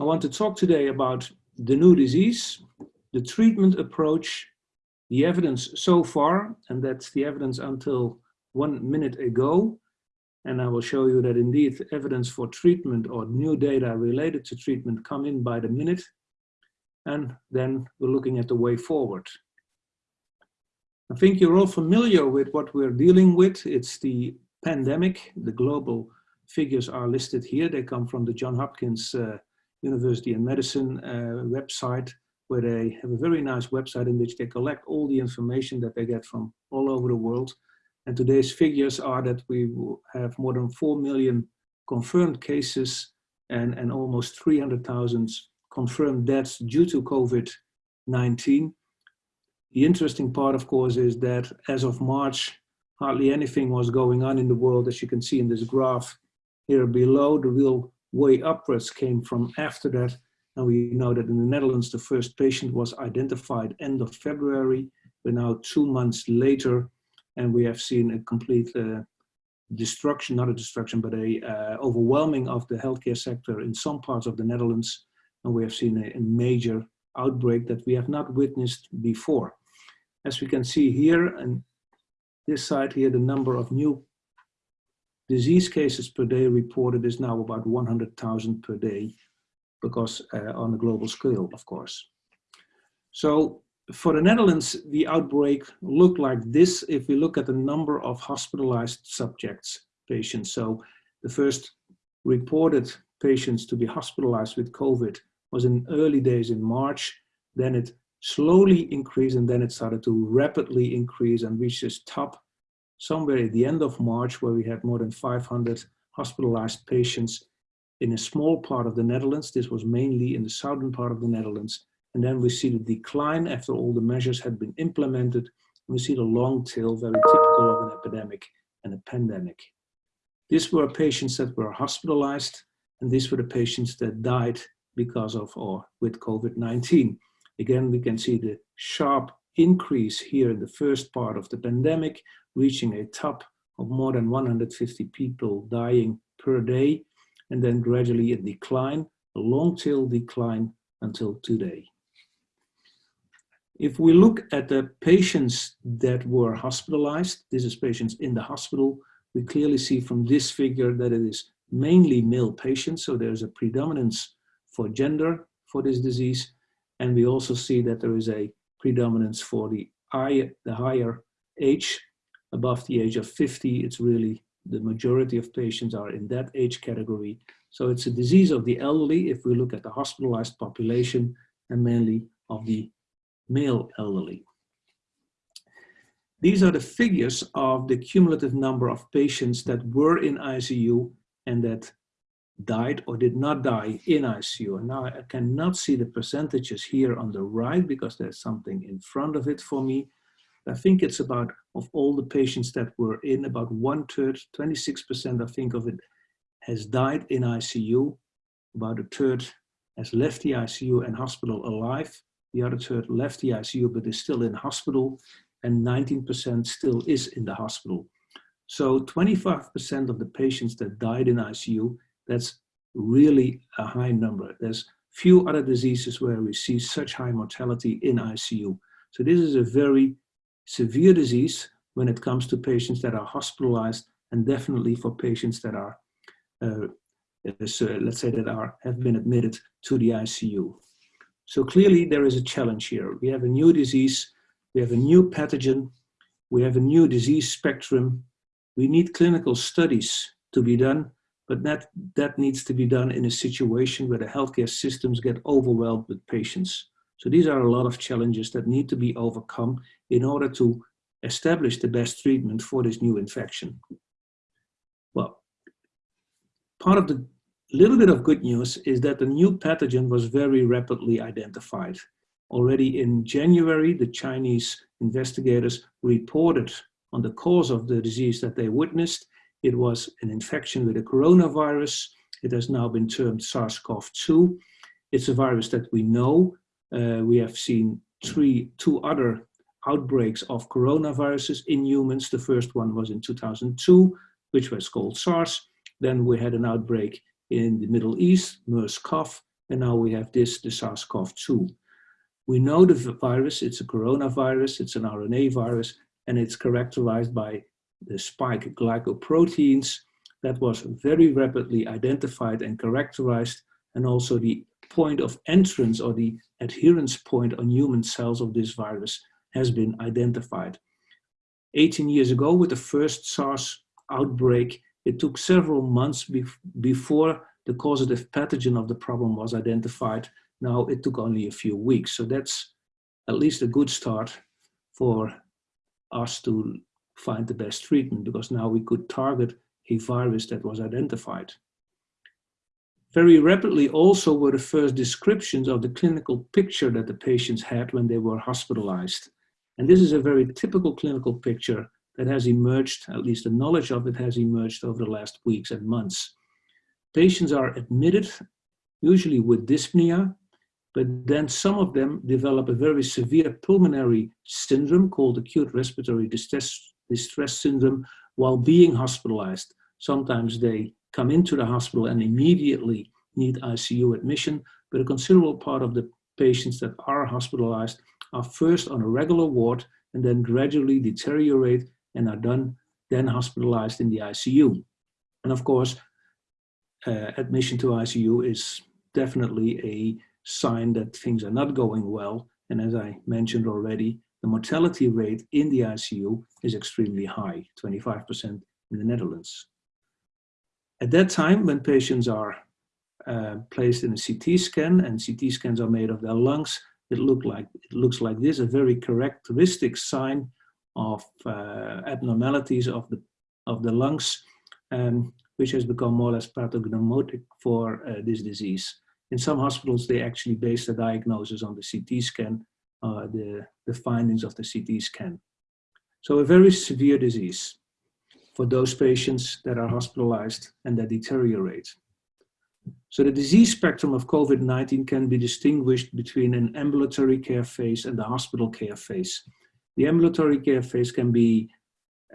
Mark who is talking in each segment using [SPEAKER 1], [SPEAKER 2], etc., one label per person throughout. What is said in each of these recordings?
[SPEAKER 1] I want to talk today about the new disease, the treatment approach, the evidence so far, and that's the evidence until one minute ago. And I will show you that indeed evidence for treatment or new data related to treatment come in by the minute. And then we're looking at the way forward. I think you're all familiar with what we're dealing with. It's the pandemic. The global figures are listed here. They come from the John Hopkins uh, University in Medicine uh, website, where they have a very nice website in which they collect all the information that they get from all over the world. And today's figures are that we have more than 4 million confirmed cases and, and almost 300,000 confirmed deaths due to COVID-19. The interesting part, of course, is that as of March, hardly anything was going on in the world, as you can see in this graph here below. The real way upwards came from after that. And we know that in the Netherlands, the first patient was identified end of February. We're now two months later, and we have seen a complete uh, destruction, not a destruction, but a uh, overwhelming of the healthcare sector in some parts of the Netherlands. And we have seen a, a major outbreak that we have not witnessed before. As we can see here, and this side here, the number of new disease cases per day reported is now about 100,000 per day, because uh, on a global scale, of course. So for the Netherlands, the outbreak looked like this if we look at the number of hospitalized subjects, patients. So the first reported patients to be hospitalized with COVID was in early days in March. Then it slowly increased and then it started to rapidly increase and reach this top somewhere at the end of March where we had more than 500 hospitalized patients in a small part of the Netherlands. This was mainly in the southern part of the Netherlands. And then we see the decline after all the measures had been implemented. We see the long tail, very typical of an epidemic and a pandemic. These were patients that were hospitalized, and these were the patients that died because of or with COVID-19. Again, we can see the sharp increase here in the first part of the pandemic, reaching a top of more than 150 people dying per day, and then gradually a decline, a long tail decline until today. If we look at the patients that were hospitalized, this is patients in the hospital, we clearly see from this figure that it is mainly male patients, so there's a predominance for gender for this disease, and we also see that there is a predominance for the, higher, the higher age, above the age of 50, it's really the majority of patients are in that age category. So it's a disease of the elderly if we look at the hospitalized population and mainly of the male elderly. These are the figures of the cumulative number of patients that were in ICU and that died or did not die in ICU. And now I cannot see the percentages here on the right because there's something in front of it for me. I think it's about, of all the patients that were in, about one third, 26% I think of it has died in ICU. About a third has left the ICU and hospital alive. The other third left the ICU but is still in hospital and 19% still is in the hospital. So 25% of the patients that died in ICU that's really a high number. There's few other diseases where we see such high mortality in ICU. So this is a very severe disease when it comes to patients that are hospitalized and definitely for patients that are, uh, let's say that are have been admitted to the ICU. So clearly there is a challenge here. We have a new disease, we have a new pathogen, we have a new disease spectrum. We need clinical studies to be done but that, that needs to be done in a situation where the healthcare systems get overwhelmed with patients. So these are a lot of challenges that need to be overcome in order to establish the best treatment for this new infection. Well, part of the little bit of good news is that the new pathogen was very rapidly identified. Already in January, the Chinese investigators reported on the cause of the disease that they witnessed it was an infection with a coronavirus. It has now been termed SARS-CoV-2. It's a virus that we know. Uh, we have seen three, two other outbreaks of coronaviruses in humans. The first one was in 2002, which was called SARS. Then we had an outbreak in the Middle East, MERS-CoV, and now we have this, the SARS-CoV-2. We know the virus, it's a coronavirus, it's an RNA virus, and it's characterized by the spike glycoproteins that was very rapidly identified and characterized, and also the point of entrance or the adherence point on human cells of this virus has been identified. 18 years ago, with the first SARS outbreak, it took several months before the causative pathogen of the problem was identified. Now it took only a few weeks. So that's at least a good start for us to find the best treatment because now we could target a virus that was identified. Very rapidly also were the first descriptions of the clinical picture that the patients had when they were hospitalized. And this is a very typical clinical picture that has emerged, at least the knowledge of it has emerged over the last weeks and months. Patients are admitted, usually with dyspnea, but then some of them develop a very severe pulmonary syndrome called acute respiratory distress, distress syndrome while being hospitalized. Sometimes they come into the hospital and immediately need ICU admission, but a considerable part of the patients that are hospitalized are first on a regular ward and then gradually deteriorate and are done then hospitalized in the ICU. And of course, uh, admission to ICU is definitely a sign that things are not going well. And as I mentioned already, the mortality rate in the ICU is extremely high, 25% in the Netherlands. At that time, when patients are uh, placed in a CT scan and CT scans are made of their lungs, it, look like, it looks like this, a very characteristic sign of uh, abnormalities of the, of the lungs, um, which has become more or less pathognomonic for uh, this disease. In some hospitals, they actually base the diagnosis on the CT scan, uh, the, the findings of the CT scan. So a very severe disease for those patients that are hospitalized and that deteriorate. So the disease spectrum of COVID-19 can be distinguished between an ambulatory care phase and the hospital care phase. The ambulatory care phase can be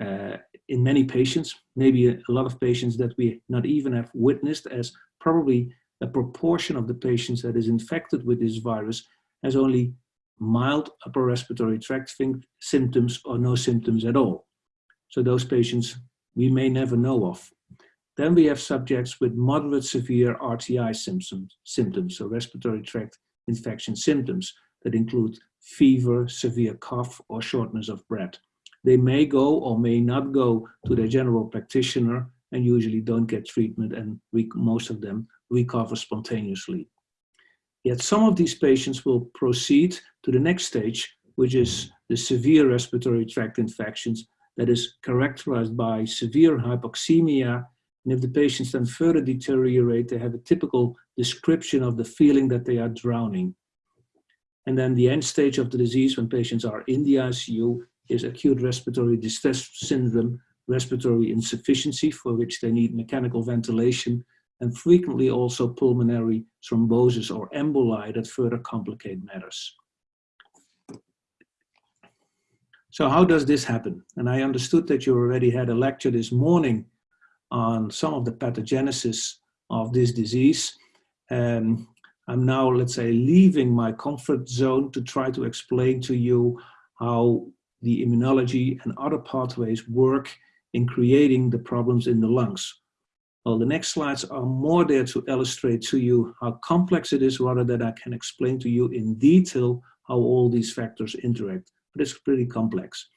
[SPEAKER 1] uh, in many patients, maybe a, a lot of patients that we not even have witnessed as probably a proportion of the patients that is infected with this virus has only mild upper respiratory tract symptoms or no symptoms at all. So those patients we may never know of. Then we have subjects with moderate severe RTI symptoms, symptoms, so respiratory tract infection symptoms that include fever, severe cough, or shortness of breath. They may go or may not go to their general practitioner and usually don't get treatment and most of them recover spontaneously. Yet some of these patients will proceed to the next stage, which is the severe respiratory tract infections that is characterized by severe hypoxemia. And if the patients then further deteriorate, they have a typical description of the feeling that they are drowning. And then the end stage of the disease when patients are in the ICU is acute respiratory distress syndrome, respiratory insufficiency for which they need mechanical ventilation, and frequently also pulmonary thrombosis or emboli that further complicate matters. So how does this happen? And I understood that you already had a lecture this morning on some of the pathogenesis of this disease. Um, I'm now, let's say, leaving my comfort zone to try to explain to you how the immunology and other pathways work in creating the problems in the lungs. Well, the next slides are more there to illustrate to you how complex it is rather than I can explain to you in detail how all these factors interact but it's pretty complex.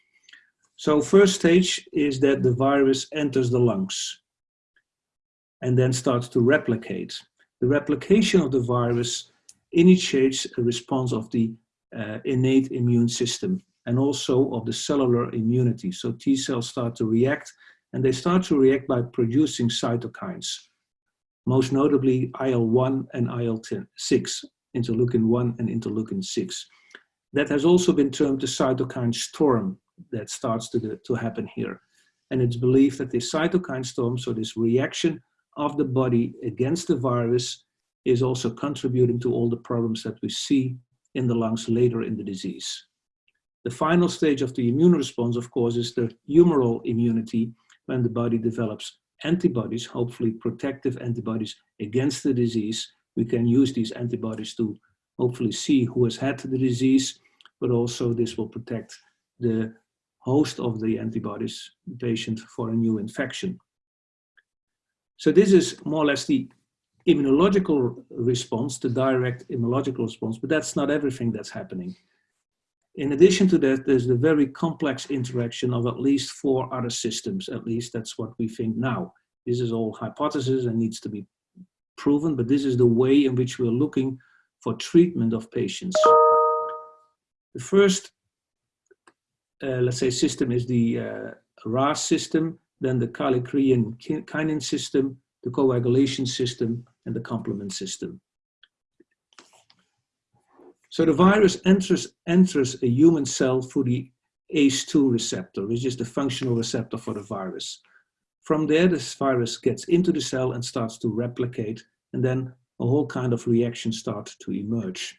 [SPEAKER 1] So first stage is that the virus enters the lungs and then starts to replicate. The replication of the virus initiates a response of the uh, innate immune system and also of the cellular immunity. So T cells start to react and they start to react by producing cytokines, most notably IL-1 and IL-6, interleukin-1 and interleukin-6 that has also been termed the cytokine storm that starts to, to happen here. And it's believed that this cytokine storm, so this reaction of the body against the virus, is also contributing to all the problems that we see in the lungs later in the disease. The final stage of the immune response, of course, is the humoral immunity when the body develops antibodies, hopefully protective antibodies against the disease, we can use these antibodies to hopefully see who has had the disease, but also this will protect the host of the antibodies, the patient, for a new infection. So this is more or less the immunological response, the direct immunological response, but that's not everything that's happening. In addition to that, there's the very complex interaction of at least four other systems, at least that's what we think now. This is all hypothesis and needs to be proven, but this is the way in which we're looking for treatment of patients. The first, uh, let's say, system is the uh, RAS system, then the kallikrein kinin system, the coagulation system, and the complement system. So the virus enters, enters a human cell through the ACE2 receptor, which is the functional receptor for the virus. From there, this virus gets into the cell and starts to replicate, and then a whole kind of reaction starts to emerge.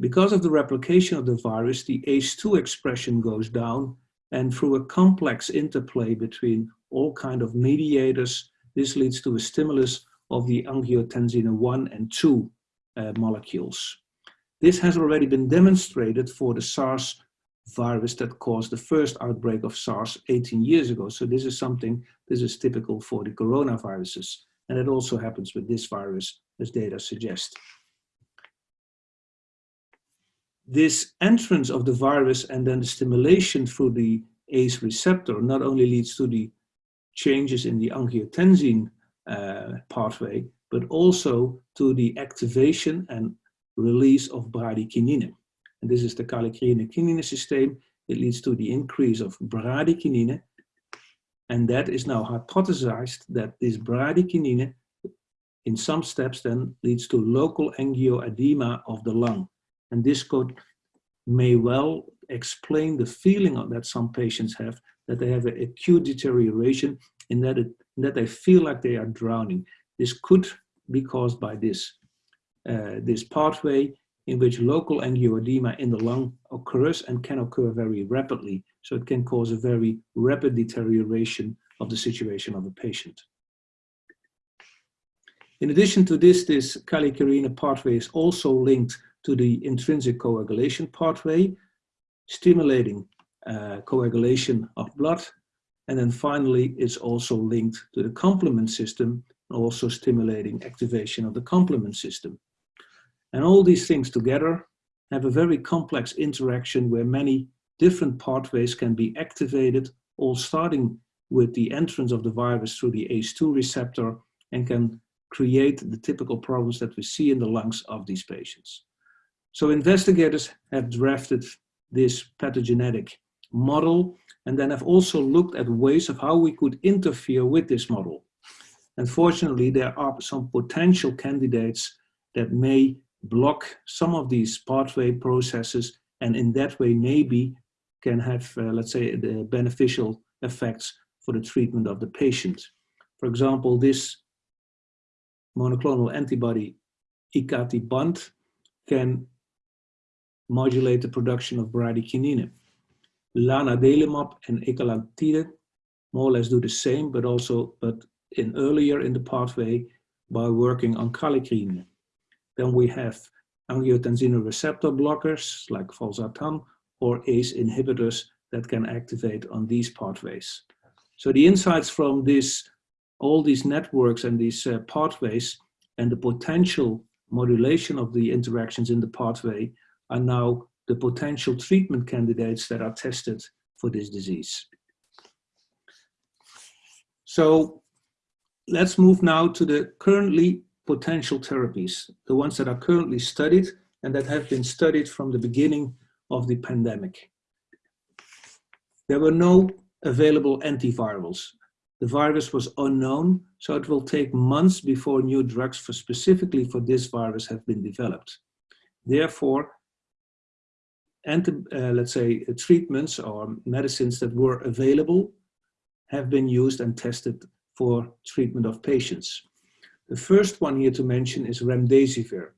[SPEAKER 1] Because of the replication of the virus, the ACE2 expression goes down, and through a complex interplay between all kind of mediators, this leads to a stimulus of the angiotensin 1 and 2 uh, molecules. This has already been demonstrated for the SARS virus that caused the first outbreak of SARS 18 years ago. So this is something, this is typical for the coronaviruses. And it also happens with this virus, as data suggest. This entrance of the virus and then the stimulation through the ACE receptor not only leads to the changes in the angiotensin uh, pathway, but also to the activation and release of bradykinin. And this is the kallikrein-kinin system. It leads to the increase of bradykinin. And that is now hypothesized that this bradykinin in some steps then leads to local angioedema of the lung. And this could may well explain the feeling that some patients have that they have an acute deterioration in that, it, that they feel like they are drowning. This could be caused by this uh, this pathway in which local angioedema in the lung occurs and can occur very rapidly. So it can cause a very rapid deterioration of the situation of a patient. In addition to this, this kallikrein pathway is also linked to the intrinsic coagulation pathway, stimulating uh, coagulation of blood. And then finally, it's also linked to the complement system, also stimulating activation of the complement system. And all these things together have a very complex interaction where many different pathways can be activated, all starting with the entrance of the virus through the ACE2 receptor and can create the typical problems that we see in the lungs of these patients. So investigators have drafted this pathogenetic model and then have also looked at ways of how we could interfere with this model. Unfortunately, there are some potential candidates that may block some of these pathway processes and in that way maybe can have, uh, let's say, the beneficial effects for the treatment of the patient. For example, this monoclonal antibody icatibant can modulate the production of bradykinin. Lanadelumab and ecallantide more or less do the same, but also but in earlier in the pathway by working on kallikrein. Then we have angiotensin receptor blockers like valsartan or ACE inhibitors that can activate on these pathways. So the insights from this, all these networks and these uh, pathways and the potential modulation of the interactions in the pathway are now the potential treatment candidates that are tested for this disease. So let's move now to the currently potential therapies, the ones that are currently studied and that have been studied from the beginning of the pandemic. There were no available antivirals. The virus was unknown, so it will take months before new drugs for specifically for this virus have been developed. Therefore, anti, uh, let's say uh, treatments or medicines that were available have been used and tested for treatment of patients. The first one here to mention is remdesivir.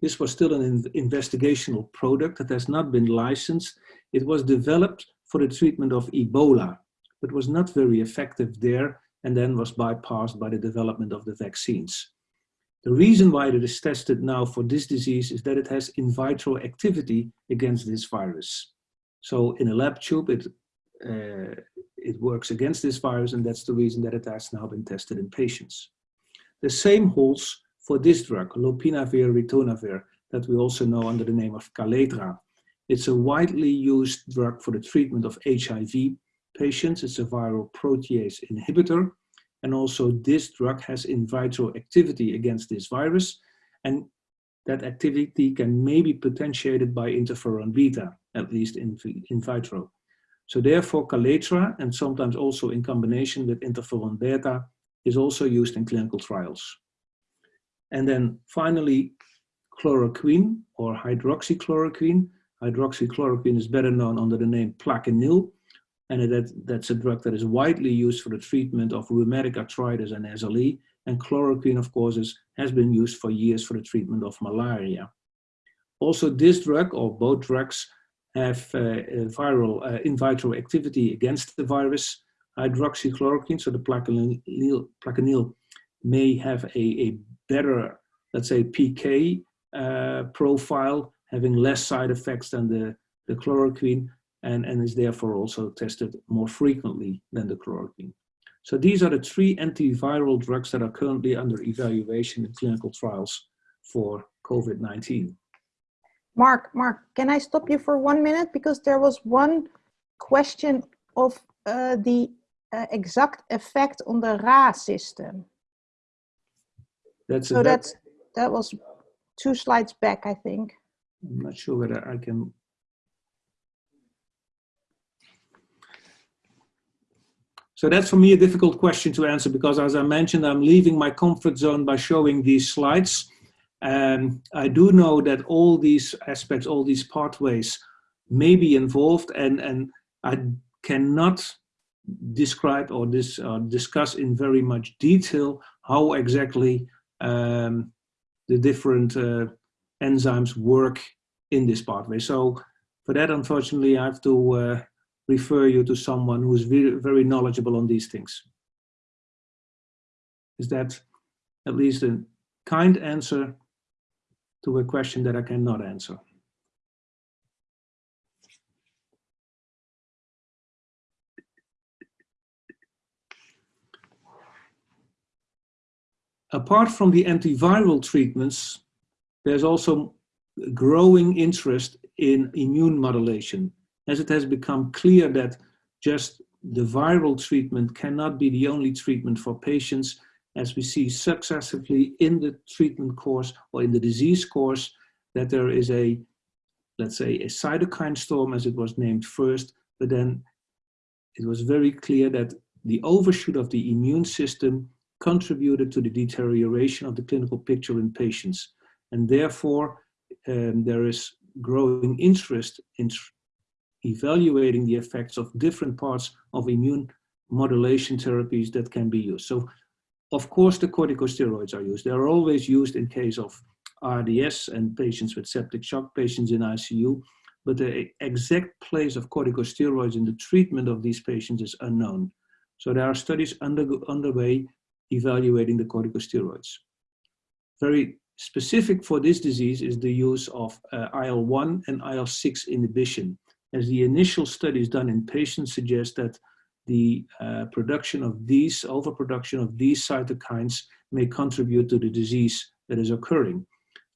[SPEAKER 1] This was still an investigational product that has not been licensed. It was developed for the treatment of Ebola, but was not very effective there and then was bypassed by the development of the vaccines. The reason why it is tested now for this disease is that it has in vitro activity against this virus. So in a lab tube, it, uh, it works against this virus and that's the reason that it has now been tested in patients. The same holds for this drug, lopinavir ritonavir, that we also know under the name of Kaletra. It's a widely used drug for the treatment of HIV patients. It's a viral protease inhibitor. And also this drug has in vitro activity against this virus. And that activity can maybe be potentiated by interferon beta, at least in, in vitro. So therefore Kaletra, and sometimes also in combination with interferon beta, is also used in clinical trials. And then finally, chloroquine or hydroxychloroquine. Hydroxychloroquine is better known under the name Plaquenil, and that, that's a drug that is widely used for the treatment of rheumatic arthritis and SLE. And chloroquine, of course, is, has been used for years for the treatment of malaria. Also, this drug, or both drugs, have uh, viral uh, in vitro activity against the virus. Hydroxychloroquine, so the plaquenil, plaquenil may have a, a better, let's say, PK uh, profile, having less side effects than the, the chloroquine, and, and is therefore also tested more frequently than the chloroquine. So these are the three antiviral drugs that are currently under evaluation in clinical trials for COVID-19.
[SPEAKER 2] Mark, Mark, can I stop you for one minute? Because there was one question of uh, the uh, exact effect on the RAS system.
[SPEAKER 1] That's
[SPEAKER 2] so that's, that was two slides back, I think.
[SPEAKER 1] I'm not sure whether I can So that's for me a difficult question to answer because as I mentioned, I'm leaving my comfort zone by showing these slides. And I do know that all these aspects, all these pathways may be involved and, and I cannot describe or this, uh, discuss in very much detail how exactly um, the different uh, enzymes work in this pathway. So for that, unfortunately, I have to uh, refer you to someone who is very, very knowledgeable on these things. Is that at least a kind answer to a question that I cannot answer? Apart from the antiviral treatments, there's also growing interest in immune modulation as it has become clear that just the viral treatment cannot be the only treatment for patients as we see successively in the treatment course or in the disease course that there is a, let's say, a cytokine storm as it was named first, but then it was very clear that the overshoot of the immune system contributed to the deterioration of the clinical picture in patients. And therefore, um, there is growing interest in evaluating the effects of different parts of immune modulation therapies that can be used. So of course the corticosteroids are used. They are always used in case of RDS and patients with septic shock, patients in ICU, but the exact place of corticosteroids in the treatment of these patients is unknown. So there are studies under, underway evaluating the corticosteroids. Very specific for this disease is the use of uh, IL-1 and IL-6 inhibition as the initial studies done in patients suggest that the uh, production of these, overproduction of these cytokines may contribute to the disease that is occurring.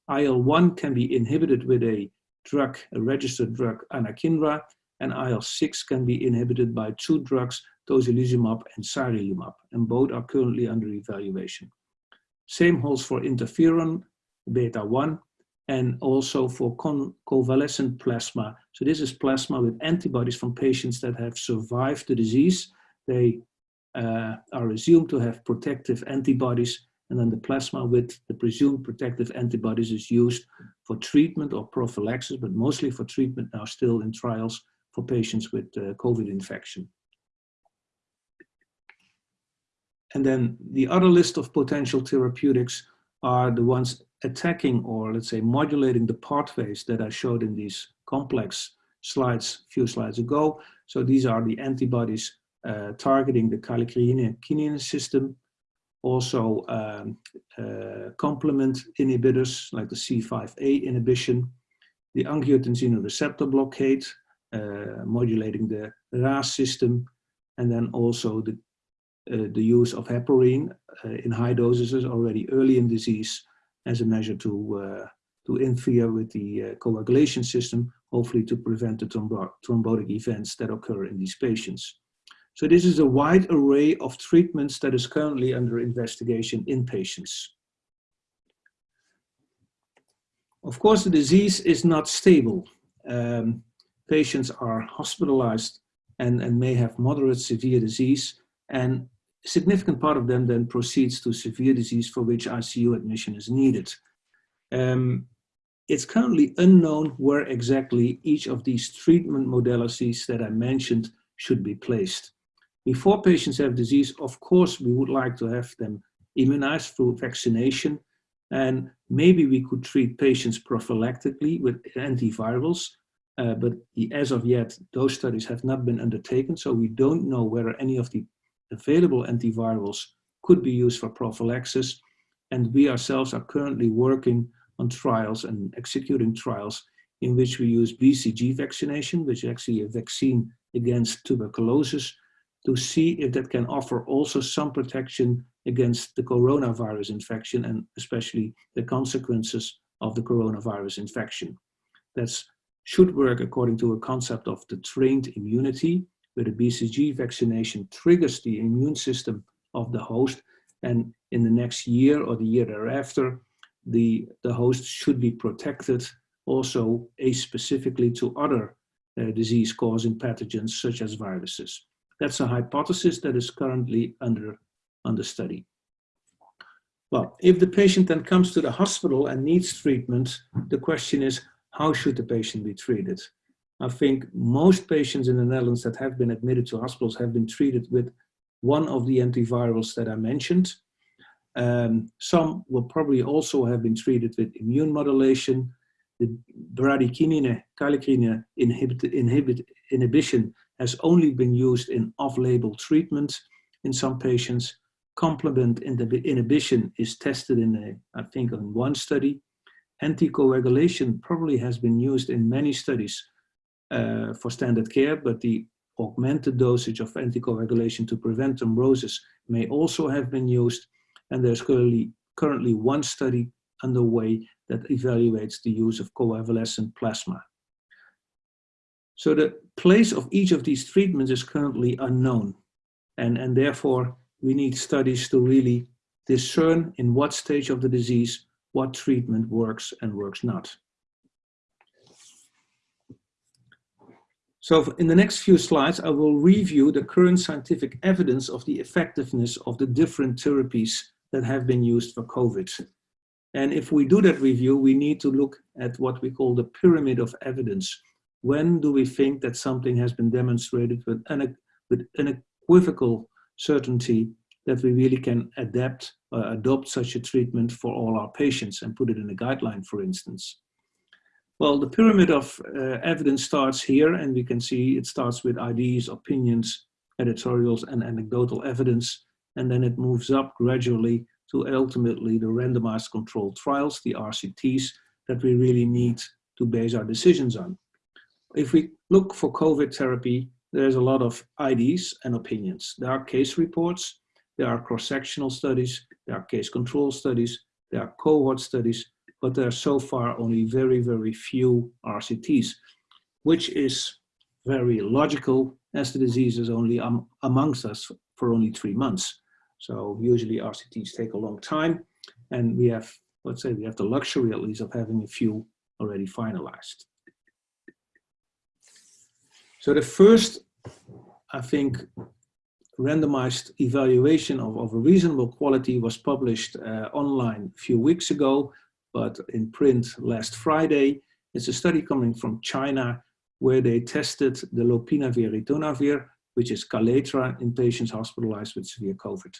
[SPEAKER 1] IL-1 can be inhibited with a drug, a registered drug, anakinra, and IL-6 can be inhibited by two drugs, tocilizumab and sarilumab, and both are currently under evaluation. Same holds for interferon beta-1 and also for convalescent plasma. So this is plasma with antibodies from patients that have survived the disease. They uh, are assumed to have protective antibodies and then the plasma with the presumed protective antibodies is used for treatment or prophylaxis, but mostly for treatment now still in trials for patients with uh, COVID infection. And then the other list of potential therapeutics are the ones attacking or let's say modulating the pathways that I showed in these complex slides a few slides ago. So these are the antibodies uh, targeting the kallikrein system. also um, uh, complement inhibitors like the C5a inhibition, the angiotensin receptor blockade, uh, modulating the RAS system, and then also the, the use of heparin uh, in high doses already early in disease as a measure to, uh, to interfere with the uh, coagulation system, hopefully to prevent the thrombo thrombotic events that occur in these patients. So this is a wide array of treatments that is currently under investigation in patients. Of course, the disease is not stable. Um, patients are hospitalized and, and may have moderate severe disease and a significant part of them then proceeds to severe disease for which ICU admission is needed. Um, it's currently unknown where exactly each of these treatment modalities that I mentioned should be placed. Before patients have disease, of course, we would like to have them immunized through vaccination. And maybe we could treat patients prophylactically with antivirals. Uh, but as of yet, those studies have not been undertaken. So we don't know whether any of the available antivirals could be used for prophylaxis. And we ourselves are currently working on trials and executing trials in which we use BCG vaccination, which is actually a vaccine against tuberculosis, to see if that can offer also some protection against the coronavirus infection and especially the consequences of the coronavirus infection. That should work according to a concept of the trained immunity, where the BCG vaccination triggers the immune system of the host. And in the next year or the year thereafter, the, the host should be protected also specifically to other uh, disease-causing pathogens such as viruses. That's a hypothesis that is currently under, under study. Well, if the patient then comes to the hospital and needs treatment, the question is, how should the patient be treated? I think most patients in the Netherlands that have been admitted to hospitals have been treated with one of the antivirals that I mentioned. Um, some will probably also have been treated with immune modulation. The bradykinin kallikrein inhibit, inhibit, inhibition has only been used in off-label treatment in some patients. Complement inhibition is tested in, a, I think, in one study. Anticoagulation probably has been used in many studies uh, for standard care, but the augmented dosage of anticoagulation to prevent thrombosis may also have been used. And there's currently, currently one study underway that evaluates the use of convalescent plasma. So the place of each of these treatments is currently unknown. And, and therefore, we need studies to really discern in what stage of the disease what treatment works and works not. So in the next few slides, I will review the current scientific evidence of the effectiveness of the different therapies that have been used for COVID. And if we do that review, we need to look at what we call the pyramid of evidence. When do we think that something has been demonstrated with, une with unequivocal certainty that we really can adapt or adopt such a treatment for all our patients and put it in a guideline, for instance? Well, the pyramid of uh, evidence starts here, and we can see it starts with ideas, opinions, editorials, and anecdotal evidence, and then it moves up gradually to ultimately the randomized controlled trials, the RCTs, that we really need to base our decisions on if we look for COVID therapy, there's a lot of IDs and opinions. There are case reports, there are cross-sectional studies, there are case control studies, there are cohort studies, but there are so far only very, very few RCTs, which is very logical as the disease is only um, amongst us for only three months. So usually RCTs take a long time and we have, let's say we have the luxury at least of having a few already finalized. So the first, I think, randomized evaluation of, of a reasonable quality was published uh, online a few weeks ago, but in print last Friday. It's a study coming from China where they tested the lopinavir ritonavir, which is Kaletra, in patients hospitalized with severe COVID.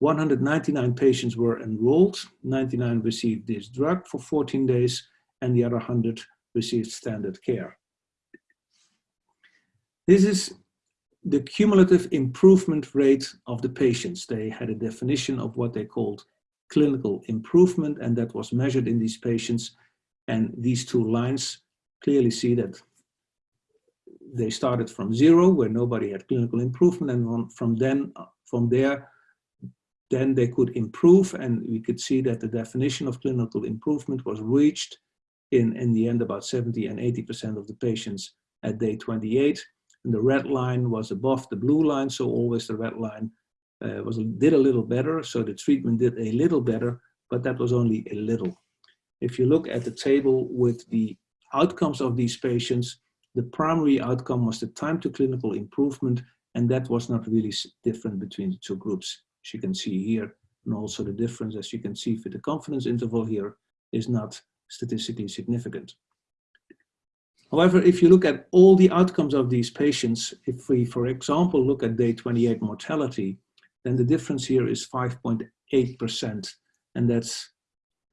[SPEAKER 1] 199 patients were enrolled, 99 received this drug for 14 days, and the other 100 received standard care. This is the cumulative improvement rate of the patients. They had a definition of what they called clinical improvement, and that was measured in these patients. And these two lines clearly see that they started from zero, where nobody had clinical improvement, and from then, from there, then they could improve, and we could see that the definition of clinical improvement was reached in, in the end about 70 and 80% of the patients at day 28. And the red line was above the blue line, so always the red line uh, was did a little better, so the treatment did a little better, but that was only a little. If you look at the table with the outcomes of these patients, the primary outcome was the time to clinical improvement, and that was not really different between the two groups. As you can see here, and also the difference, as you can see for the confidence interval here, is not statistically significant. However, if you look at all the outcomes of these patients, if we, for example, look at day 28 mortality, then the difference here is 5.8%, and that's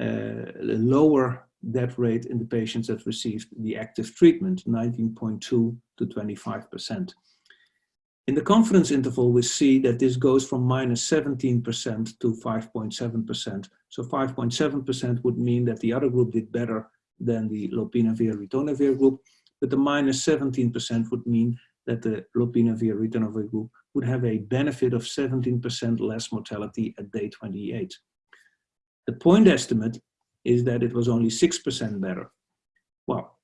[SPEAKER 1] uh, a lower death rate in the patients that received the active treatment, 19.2 to 25%. In the confidence interval, we see that this goes from minus 17% to 5.7%. So 5.7% would mean that the other group did better than the lopinavir-ritonavir group, but the minus 17% would mean that the lopinavir-ritonavir group would have a benefit of 17% less mortality at day 28. The point estimate is that it was only 6% better. Well,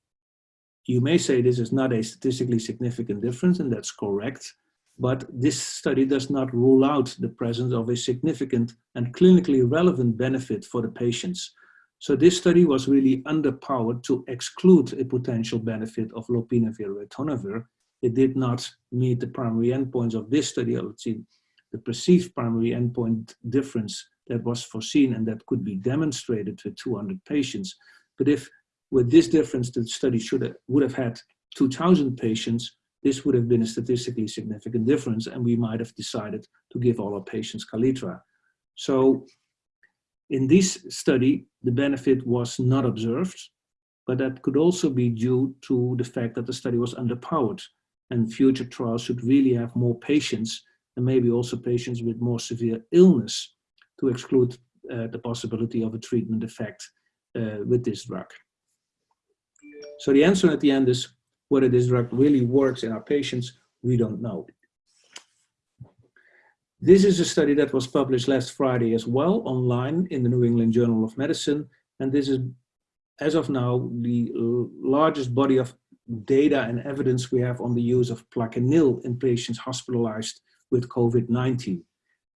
[SPEAKER 1] you may say this is not a statistically significant difference, and that's correct, but this study does not rule out the presence of a significant and clinically relevant benefit for the patients. So this study was really underpowered to exclude a potential benefit of lopinavir ritonavir. It did not meet the primary endpoints of this study. The perceived primary endpoint difference that was foreseen and that could be demonstrated with 200 patients. But if with this difference the study should have, would have had 2,000 patients, this would have been a statistically significant difference and we might have decided to give all our patients Kaletra. So in this study, the benefit was not observed, but that could also be due to the fact that the study was underpowered and future trials should really have more patients and maybe also patients with more severe illness to exclude uh, the possibility of a treatment effect uh, with this drug. So the answer at the end is whether this drug really works in our patients, we don't know. This is a study that was published last Friday as well online in the New England Journal of Medicine. And this is, as of now, the largest body of data and evidence we have on the use of Plaquenil in patients hospitalized with COVID-19.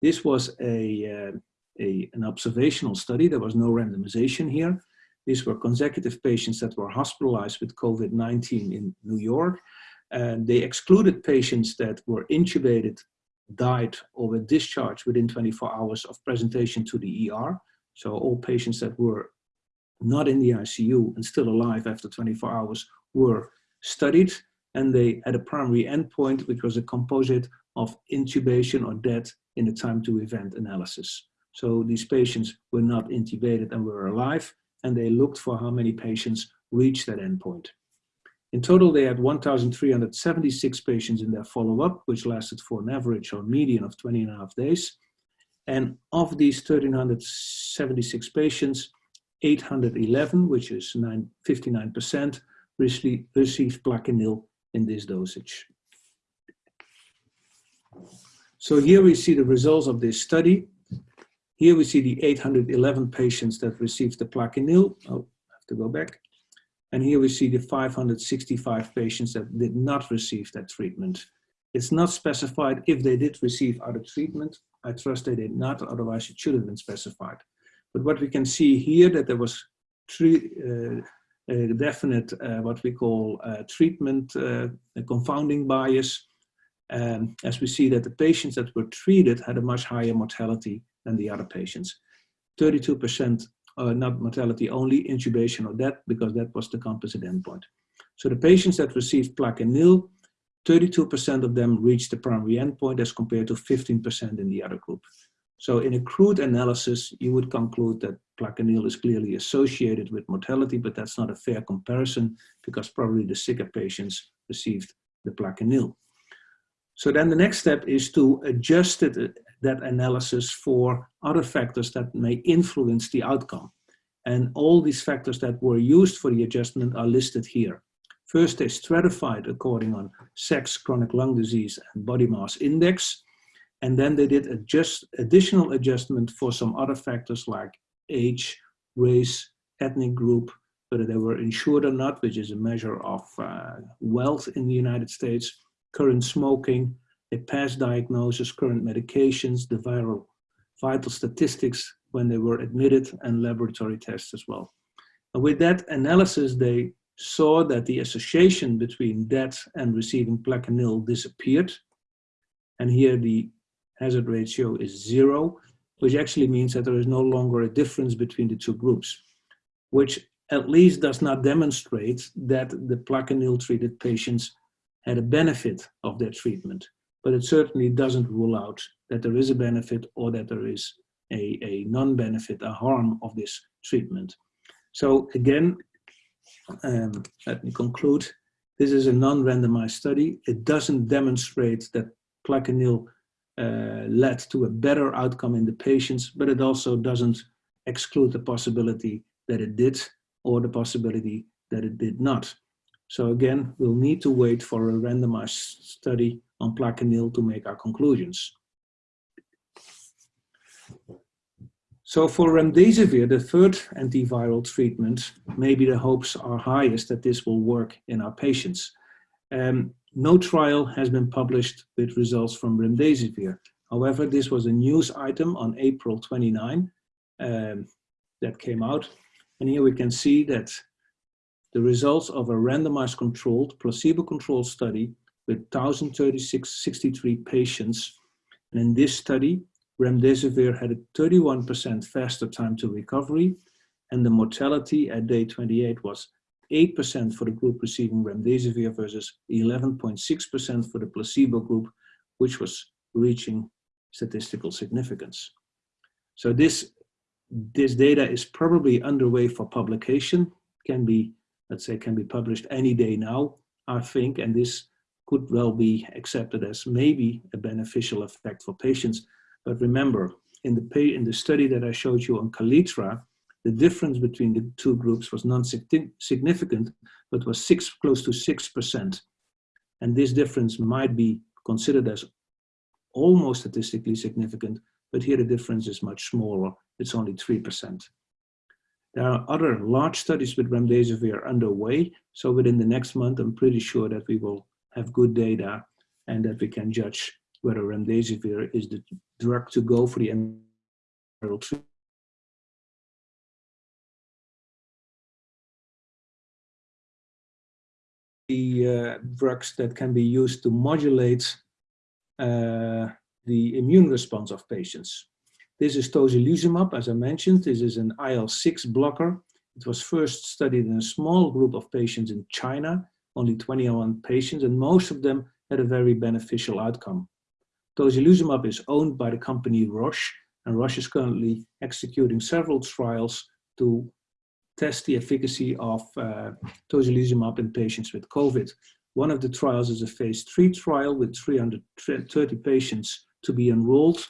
[SPEAKER 1] This was a, uh, a, an observational study. There was no randomization here. These were consecutive patients that were hospitalized with COVID-19 in New York. And they excluded patients that were intubated died or were discharged within 24 hours of presentation to the ER. So all patients that were not in the ICU and still alive after 24 hours were studied and they had a primary endpoint which was a composite of intubation or death in the time to event analysis. So these patients were not intubated and were alive and they looked for how many patients reached that endpoint. In total, they had 1,376 patients in their follow-up, which lasted for an average or median of 20 and a half days. And of these 1,376 patients, 811, which is 59%, received Plaquenil in this dosage. So here we see the results of this study. Here we see the 811 patients that received the Plaquenil. Oh, I have to go back. And here we see the 565 patients that did not receive that treatment. It's not specified if they did receive other treatment. I trust they did not, otherwise it should have been specified. But what we can see here that there was three, uh, definite uh, what we call uh, treatment uh, confounding bias. Um, as we see that the patients that were treated had a much higher mortality than the other patients. 32% uh, not mortality only, intubation or death, because that was the composite endpoint. So the patients that received Plaquenil, 32% of them reached the primary endpoint as compared to 15% in the other group. So in a crude analysis, you would conclude that Plaquenil is clearly associated with mortality, but that's not a fair comparison because probably the sicker patients received the Plaquenil. So then the next step is to adjust it, uh, that analysis for other factors that may influence the outcome. And all these factors that were used for the adjustment are listed here. First, they stratified according on sex, chronic lung disease, and body mass index. And then they did adjust, additional adjustment for some other factors like age, race, ethnic group, whether they were insured or not, which is a measure of uh, wealth in the United States, current smoking, a past diagnosis, current medications, the viral vital statistics when they were admitted, and laboratory tests as well. And with that analysis, they saw that the association between that and receiving Plaquenil disappeared. And here the hazard ratio is zero, which actually means that there is no longer a difference between the two groups, which at least does not demonstrate that the Plaquenil treated patients had a benefit of their treatment, but it certainly doesn't rule out that there is a benefit or that there is a, a non-benefit, a harm of this treatment. So again, um, let me conclude. This is a non-randomized study. It doesn't demonstrate that Plaquenil uh, led to a better outcome in the patients, but it also doesn't exclude the possibility that it did or the possibility that it did not. So again, we'll need to wait for a randomized study on Plaquenil to make our conclusions. So for remdesivir, the third antiviral treatment, maybe the hopes are highest that this will work in our patients. Um, no trial has been published with results from remdesivir. However, this was a news item on April 29 um, that came out. And here we can see that the results of a randomized controlled, placebo-controlled study with 1,063 patients. And in this study, remdesivir had a 31% faster time to recovery, and the mortality at day 28 was 8% for the group receiving remdesivir versus 11.6% for the placebo group, which was reaching statistical significance. So this, this data is probably underway for publication, can be, let's say, can be published any day now, I think, and this could well be accepted as maybe a beneficial effect for patients. But remember, in the, in the study that I showed you on Kaletra, the difference between the two groups was non-significant, but was six, close to 6%. And this difference might be considered as almost statistically significant, but here the difference is much smaller. It's only 3%. There are other large studies with remdesivir underway. So within the next month, I'm pretty sure that we will have good data and that we can judge whether remdesivir is the drug to go for the viral treatment the uh, drugs that can be used to modulate uh, the immune response of patients. This is tocilizumab, as I mentioned. This is an IL-6 blocker. It was first studied in a small group of patients in China, only 21 patients, and most of them had a very beneficial outcome. Tocilizumab is owned by the company Roche, and Roche is currently executing several trials to test the efficacy of uh, tocilizumab in patients with COVID. One of the trials is a phase three trial with 330 patients to be enrolled.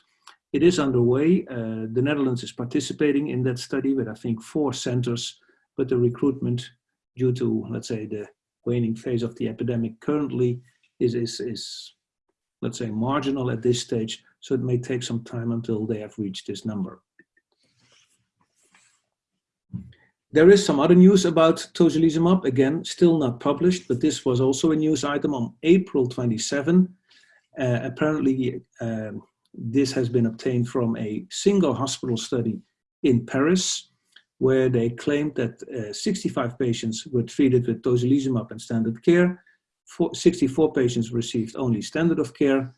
[SPEAKER 1] It is underway. Uh, the Netherlands is participating in that study with, I think, four centers, but the recruitment due to, let's say, the waning phase of the epidemic currently is, is, is let's say, marginal at this stage. So it may take some time until they have reached this number. There is some other news about tocilizumab, again, still not published, but this was also a news item on April 27. Uh, apparently, um, this has been obtained from a single hospital study in Paris, where they claimed that uh, 65 patients were treated with tocilizumab and standard care, 64 patients received only standard of care,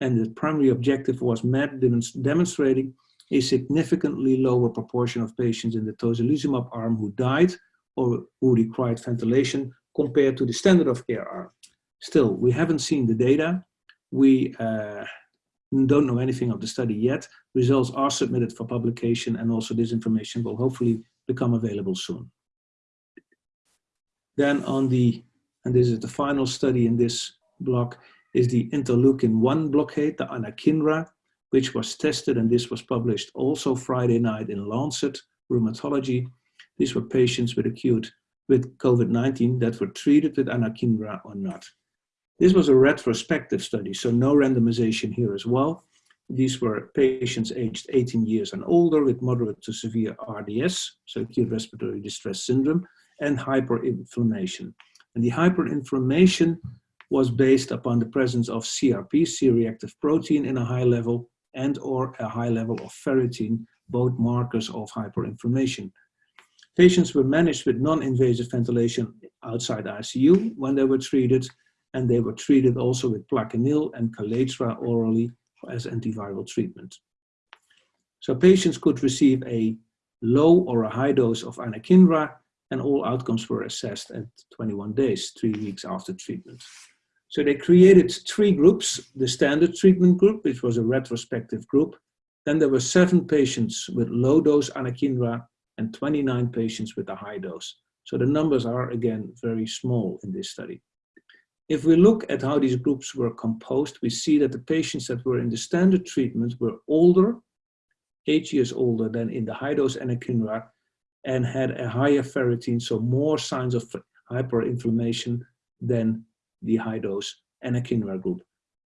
[SPEAKER 1] and the primary objective was demonstrating a significantly lower proportion of patients in the tocilizumab arm who died or who required ventilation compared to the standard of care arm. Still, we haven't seen the data. We uh, don't know anything of the study yet. Results are submitted for publication and also this information will hopefully become available soon. Then on the, and this is the final study in this block, is the interleukin-1 blockade, the anakinra, which was tested, and this was published also Friday night in Lancet Rheumatology. These were patients with acute with COVID-19 that were treated with anakinra or not. This was a retrospective study, so no randomization here as well. These were patients aged 18 years and older with moderate to severe RDS, so acute respiratory distress syndrome, and hyperinflammation. And the hyperinflammation was based upon the presence of CRP, C-reactive protein, in a high level and or a high level of ferritin, both markers of hyperinflammation. Patients were managed with non-invasive ventilation outside ICU when they were treated, and they were treated also with Plaquenil and Kaletra orally as antiviral treatment. So patients could receive a low or a high dose of anakinra, and all outcomes were assessed at 21 days, three weeks after treatment. So they created three groups, the standard treatment group, which was a retrospective group. Then there were seven patients with low dose anakinra and 29 patients with a high dose. So the numbers are again very small in this study. If we look at how these groups were composed, we see that the patients that were in the standard treatment were older, eight years older than in the high dose anakinra, and had a higher ferritin, so more signs of hyperinflammation than the high dose anakinra group.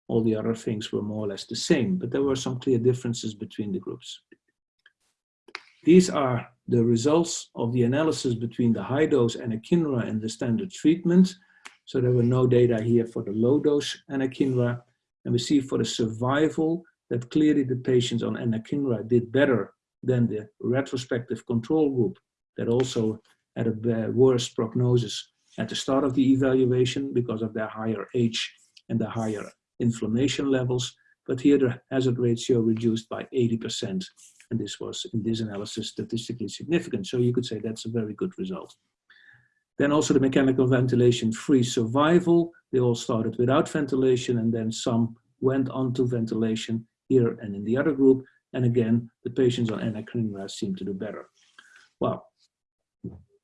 [SPEAKER 1] All the other things were more or less the same, but there were some clear differences between the groups. These are the results of the analysis between the high dose anakinra and the standard treatment. So there were no data here for the low dose anakinra. And we see for the survival that clearly the patients on anakinra did better than the retrospective control group that also had a worse prognosis at the start of the evaluation because of their higher age and the higher inflammation levels. But here the hazard ratio reduced by 80%. And this was in this analysis statistically significant. So you could say that's a very good result. Then also the mechanical ventilation free survival. They all started without ventilation and then some went on to ventilation here and in the other group. And again, the patients on anakinra seem to do better. Well,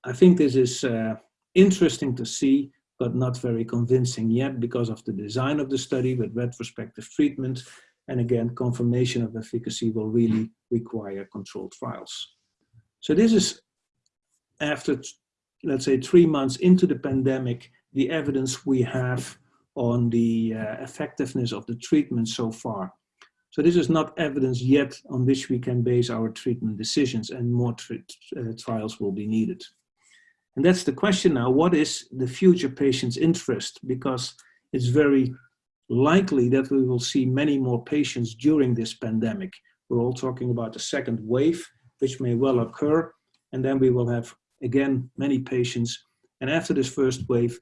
[SPEAKER 1] I think this is uh, interesting to see, but not very convincing yet because of the design of the study with retrospective treatment. And again, confirmation of efficacy will really require controlled trials. So this is after, let's say, three months into the pandemic, the evidence we have on the uh, effectiveness of the treatment so far. So this is not evidence yet on which we can base our treatment decisions and more uh, trials will be needed. And that's the question now, what is the future patient's interest? Because it's very likely that we will see many more patients during this pandemic. We're all talking about a second wave, which may well occur. And then we will have, again, many patients. And after this first wave,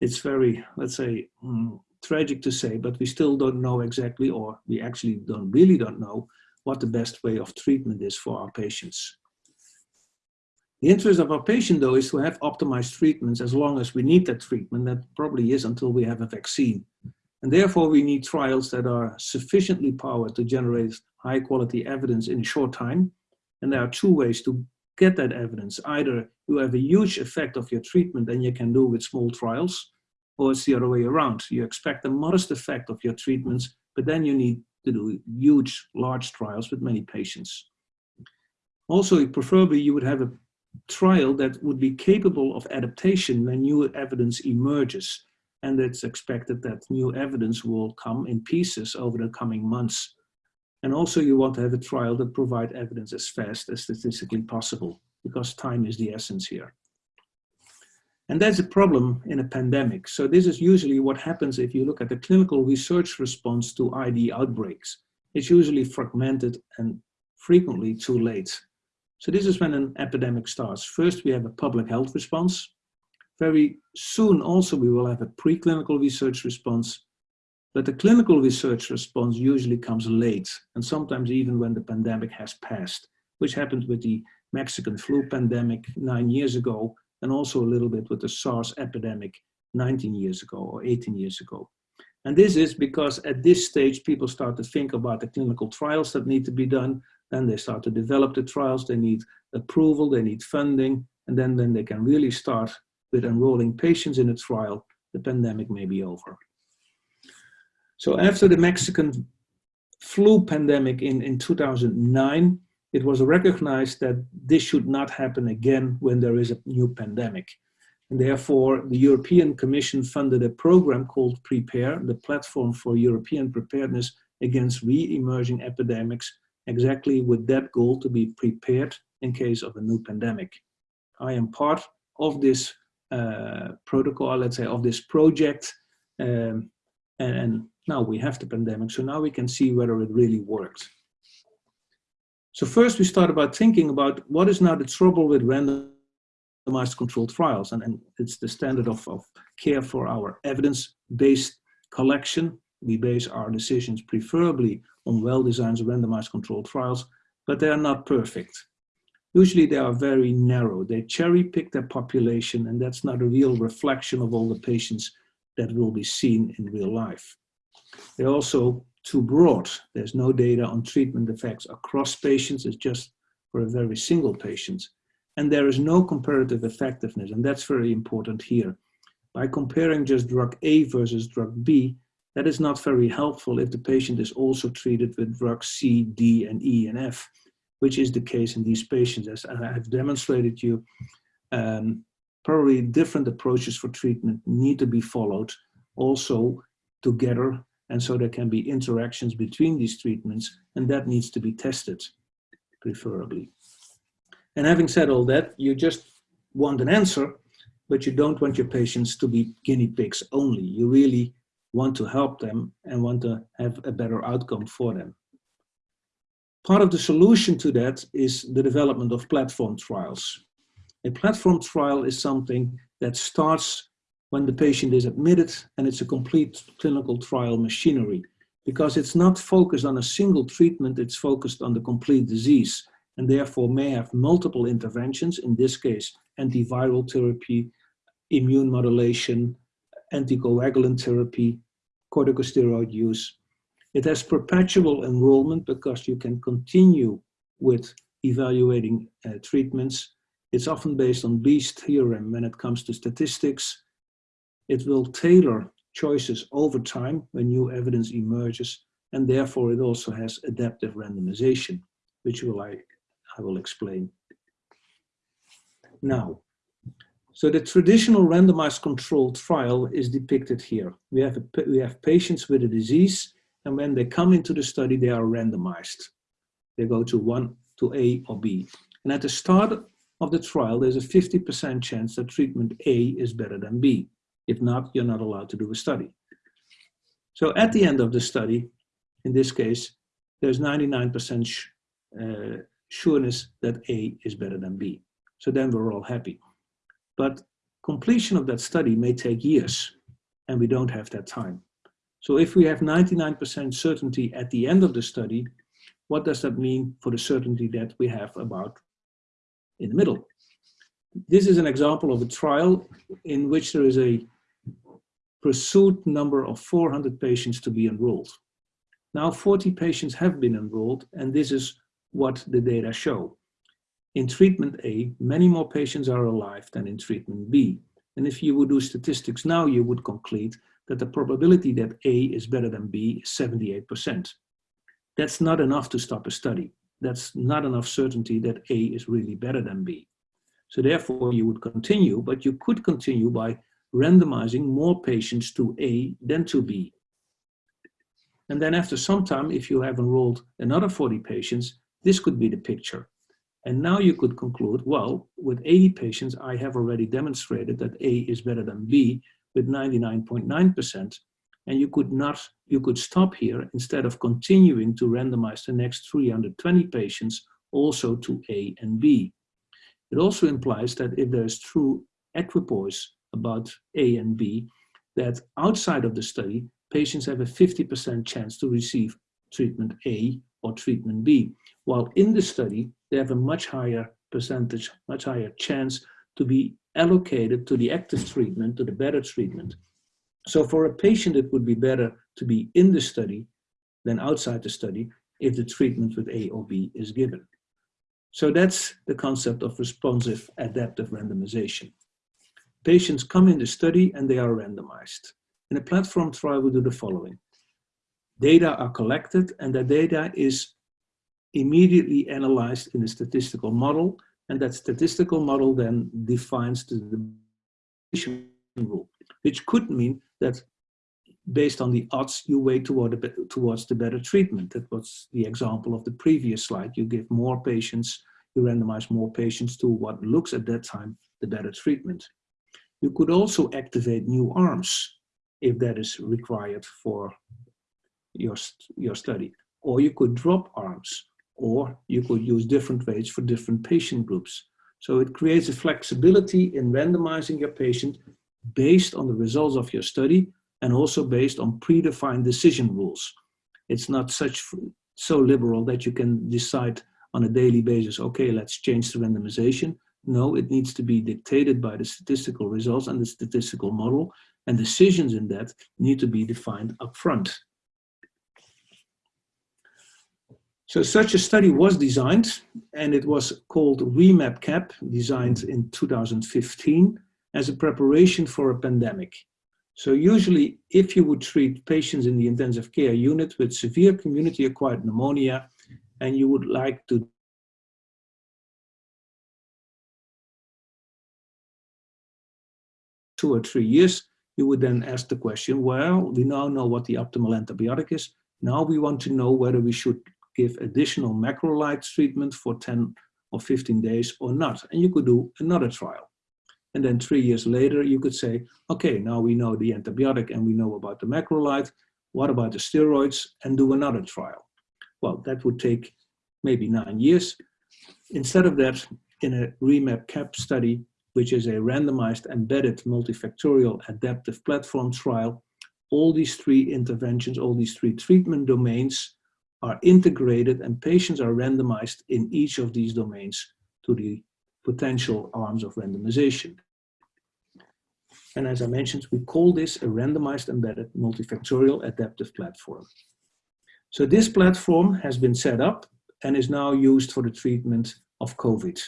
[SPEAKER 1] it's very, let's say, um, tragic to say, but we still don't know exactly, or we actually don't really don't know what the best way of treatment is for our patients. The interest of our patient, though, is to have optimized treatments as long as we need that treatment. That probably is until we have a vaccine. And therefore, we need trials that are sufficiently powered to generate high quality evidence in a short time. And there are two ways to get that evidence. Either you have a huge effect of your treatment and you can do with small trials, or it's the other way around. You expect a modest effect of your treatments, but then you need to do huge, large trials with many patients. Also, preferably you would have a trial that would be capable of adaptation when new evidence emerges. And it's expected that new evidence will come in pieces over the coming months. And also you want to have a trial that provide evidence as fast as statistically possible because time is the essence here. And that's a problem in a pandemic. So this is usually what happens if you look at the clinical research response to ID outbreaks. It's usually fragmented and frequently too late. So this is when an epidemic starts. First, we have a public health response. Very soon also we will have a preclinical research response, but the clinical research response usually comes late and sometimes even when the pandemic has passed, which happened with the Mexican flu pandemic nine years ago and also a little bit with the SARS epidemic 19 years ago or 18 years ago. And this is because at this stage, people start to think about the clinical trials that need to be done. Then they start to develop the trials, they need approval, they need funding, and then when they can really start with enrolling patients in a trial, the pandemic may be over. So after the Mexican flu pandemic in, in 2009, it was recognized that this should not happen again when there is a new pandemic. And therefore, the European Commission funded a program called PREPARE, the platform for European preparedness against re-emerging epidemics, exactly with that goal to be prepared in case of a new pandemic. I am part of this uh, protocol, let's say, of this project, um, and, and now we have the pandemic, so now we can see whether it really works. So first we start about thinking about what is now the trouble with randomized controlled trials, and, and it's the standard of, of care for our evidence-based collection. We base our decisions preferably on well-designed randomized controlled trials, but they are not perfect. Usually they are very narrow. They cherry pick their population and that's not a real reflection of all the patients that will be seen in real life. They're also too broad. There's no data on treatment effects across patients. It's just for a very single patient. And there is no comparative effectiveness. And that's very important here. By comparing just drug A versus drug B, that is not very helpful if the patient is also treated with drugs C, D, and E, and F, which is the case in these patients. As I have demonstrated you, um, probably different approaches for treatment need to be followed also together and so there can be interactions between these treatments and that needs to be tested preferably. And having said all that, you just want an answer, but you don't want your patients to be guinea pigs only. You really want to help them and want to have a better outcome for them. Part of the solution to that is the development of platform trials. A platform trial is something that starts when the patient is admitted and it's a complete clinical trial machinery because it's not focused on a single treatment, it's focused on the complete disease and therefore may have multiple interventions, in this case, antiviral therapy, immune modulation, anticoagulant therapy, corticosteroid use. It has perpetual enrollment because you can continue with evaluating uh, treatments. It's often based on Bayes' theorem when it comes to statistics. It will tailor choices over time when new evidence emerges, and therefore it also has adaptive randomization, which will I, I will explain. Now, so the traditional randomized controlled trial is depicted here. We have, a, we have patients with a disease, and when they come into the study, they are randomized. They go to one, to A or B. And at the start of the trial, there's a 50% chance that treatment A is better than B. If not, you're not allowed to do a study. So at the end of the study, in this case, there's 99% uh, sureness that A is better than B. So then we're all happy. But completion of that study may take years, and we don't have that time. So if we have 99% certainty at the end of the study, what does that mean for the certainty that we have about in the middle? This is an example of a trial in which there is a pursued number of 400 patients to be enrolled. Now 40 patients have been enrolled and this is what the data show. In treatment A, many more patients are alive than in treatment B. And if you would do statistics now, you would conclude that the probability that A is better than B is 78%. That's not enough to stop a study. That's not enough certainty that A is really better than B. So therefore you would continue, but you could continue by randomizing more patients to A than to B. And then after some time, if you have enrolled another 40 patients, this could be the picture. And now you could conclude, well, with 80 patients, I have already demonstrated that A is better than B with 99.9%. And you could not, you could stop here instead of continuing to randomize the next 320 patients also to A and B. It also implies that if there's true equipoise about A and B, that outside of the study, patients have a 50% chance to receive treatment A or treatment B, while in the study, they have a much higher percentage, much higher chance to be allocated to the active treatment, to the better treatment. So for a patient, it would be better to be in the study than outside the study if the treatment with A or B is given. So that's the concept of responsive adaptive randomization. Patients come in the study and they are randomized. In a platform trial, we do the following. Data are collected and that data is immediately analyzed in a statistical model and that statistical model then defines the rule, which could mean that based on the odds, you weigh toward the, towards the better treatment. That was the example of the previous slide. You give more patients, you randomize more patients to what looks at that time the better treatment. You could also activate new arms if that is required for your, your study. Or you could drop arms, or you could use different weights for different patient groups. So it creates a flexibility in randomizing your patient based on the results of your study and also based on predefined decision rules. It's not such so liberal that you can decide on a daily basis, okay, let's change the randomization. No, it needs to be dictated by the statistical results and the statistical model, and decisions in that need to be defined upfront. So such a study was designed, and it was called REMAP-CAP, designed in 2015 as a preparation for a pandemic. So usually, if you would treat patients in the intensive care unit with severe community-acquired pneumonia, and you would like to two or three years, you would then ask the question, well, we now know what the optimal antibiotic is. Now we want to know whether we should give additional macrolides treatment for 10 or 15 days or not. And you could do another trial. And then three years later, you could say, okay, now we know the antibiotic and we know about the macrolide. What about the steroids? And do another trial. Well, that would take maybe nine years. Instead of that, in a REMAP-CAP study, which is a randomized embedded multifactorial adaptive platform trial, all these three interventions, all these three treatment domains are integrated and patients are randomized in each of these domains to the potential arms of randomization. And as I mentioned, we call this a randomized embedded multifactorial adaptive platform. So this platform has been set up and is now used for the treatment of COVID.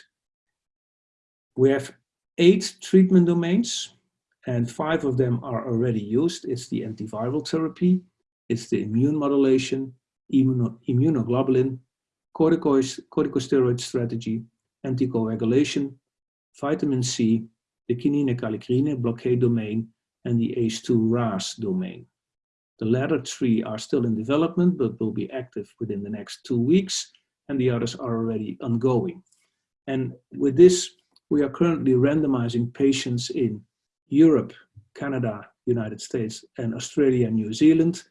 [SPEAKER 1] We have eight treatment domains and five of them are already used. It's the antiviral therapy, it's the immune modulation, immunoglobulin, corticosteroid strategy, anticoagulation, vitamin C, the kinin kallikrein blockade domain, and the ACE2 RAS domain. The latter three are still in development, but will be active within the next two weeks, and the others are already ongoing. And with this, we are currently randomizing patients in Europe, Canada, United States, and Australia and New Zealand.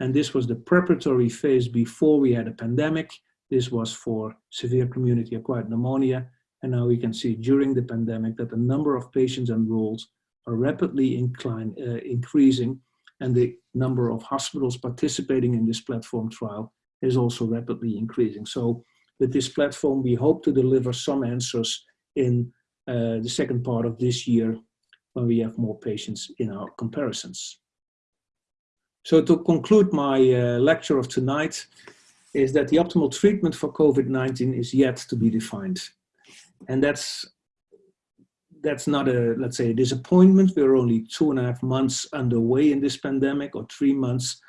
[SPEAKER 1] And this was the preparatory phase before we had a pandemic. This was for severe community acquired pneumonia. And now we can see during the pandemic that the number of patients enrolled are rapidly incline, uh, increasing and the number of hospitals participating in this platform trial is also rapidly increasing. So with this platform, we hope to deliver some answers in uh, the second part of this year when we have more patients in our comparisons. So to conclude my uh, lecture of tonight, is that the optimal treatment for COVID-19 is yet to be defined. And that's, that's not a, let's say, a disappointment. We're only two and a half months underway in this pandemic or three months.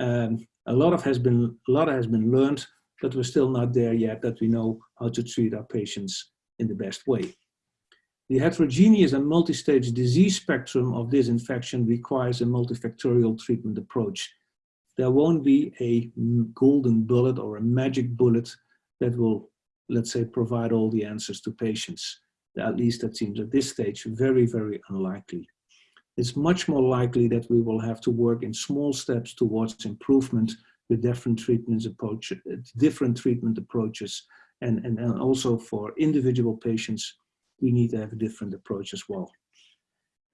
[SPEAKER 1] Um, a lot of has been, a lot has been learned, but we're still not there yet that we know how to treat our patients in the best way. The heterogeneous and multi-stage disease spectrum of this infection requires a multifactorial treatment approach there won't be a golden bullet or a magic bullet that will, let's say, provide all the answers to patients. At least that seems at this stage very, very unlikely. It's much more likely that we will have to work in small steps towards improvement with different treatments approach, different treatment approaches. And, and, and also for individual patients, we need to have a different approach as well.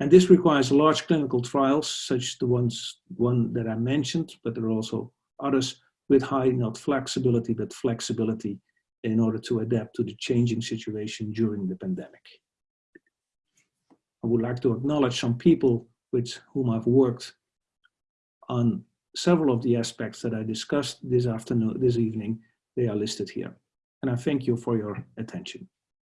[SPEAKER 1] And this requires large clinical trials, such as the ones one that I mentioned, but there are also others with high, not flexibility, but flexibility in order to adapt to the changing situation during the pandemic. I would like to acknowledge some people with whom I've worked on several of the aspects that I discussed this afternoon, this evening. They are listed here. And I thank you for your attention.